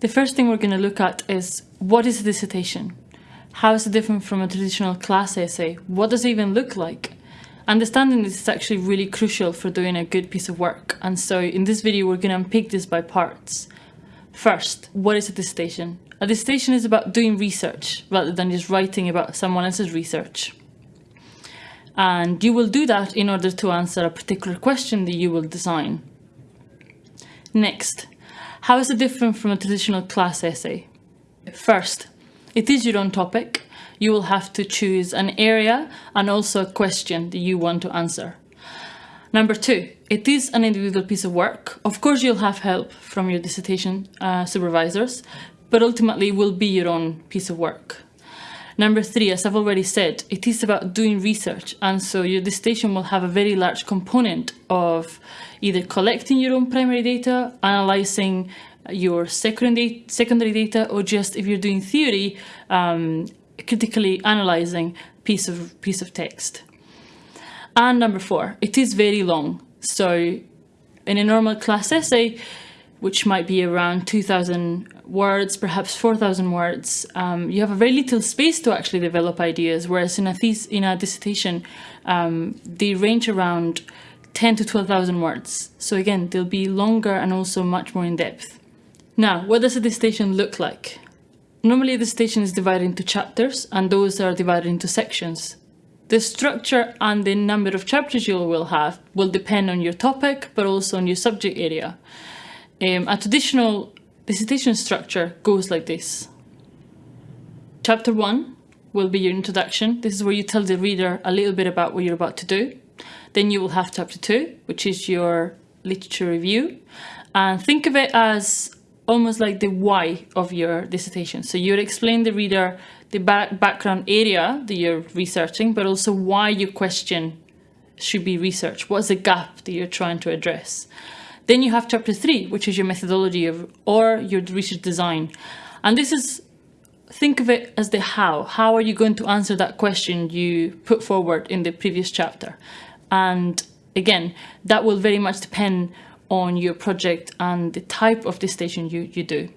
The first thing we're going to look at is what is a dissertation? How is it different from a traditional class essay? What does it even look like? Understanding this is actually really crucial for doing a good piece of work. And so in this video, we're going to unpick this by parts. First, what is a dissertation? A dissertation is about doing research rather than just writing about someone else's research. And you will do that in order to answer a particular question that you will design. Next, how is it different from a traditional class essay? First, it is your own topic. You will have to choose an area and also a question that you want to answer. Number two, it is an individual piece of work. Of course, you'll have help from your dissertation uh, supervisors, but ultimately it will be your own piece of work. Number three, as I've already said, it is about doing research. And so your dissertation will have a very large component of either collecting your own primary data, analyzing your secondary, secondary data, or just if you're doing theory, um, critically analyzing piece of, piece of text. And number four, it is very long. So in a normal class essay, which might be around 2000 words, perhaps 4,000 words, um, you have a very little space to actually develop ideas, whereas in a, in a dissertation, um, they range around 10 to 12,000 words. So again, they'll be longer and also much more in depth. Now, what does a dissertation look like? Normally a dissertation is divided into chapters and those are divided into sections. The structure and the number of chapters you will have will depend on your topic, but also on your subject area. Um, a traditional dissertation structure goes like this. Chapter 1 will be your introduction. This is where you tell the reader a little bit about what you're about to do. Then you will have chapter 2, which is your literature review. And think of it as almost like the why of your dissertation. So you'd explain the reader the back background area that you're researching, but also why your question should be researched. What's the gap that you're trying to address? Then you have chapter three, which is your methodology of, or your research design. And this is, think of it as the how. How are you going to answer that question you put forward in the previous chapter? And again, that will very much depend on your project and the type of dissertation you, you do.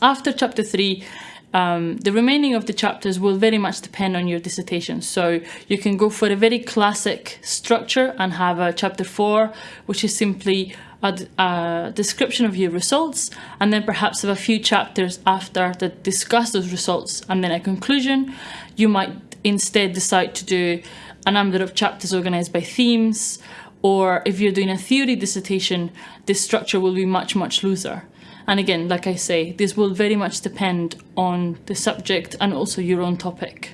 After chapter three, um, the remaining of the chapters will very much depend on your dissertation. So you can go for a very classic structure and have a chapter four, which is simply a, a, description of your results, and then perhaps have a few chapters after that discuss those results, and then a conclusion. You might instead decide to do a number of chapters organized by themes, or if you're doing a theory dissertation, this structure will be much, much looser. And again, like I say, this will very much depend on the subject and also your own topic.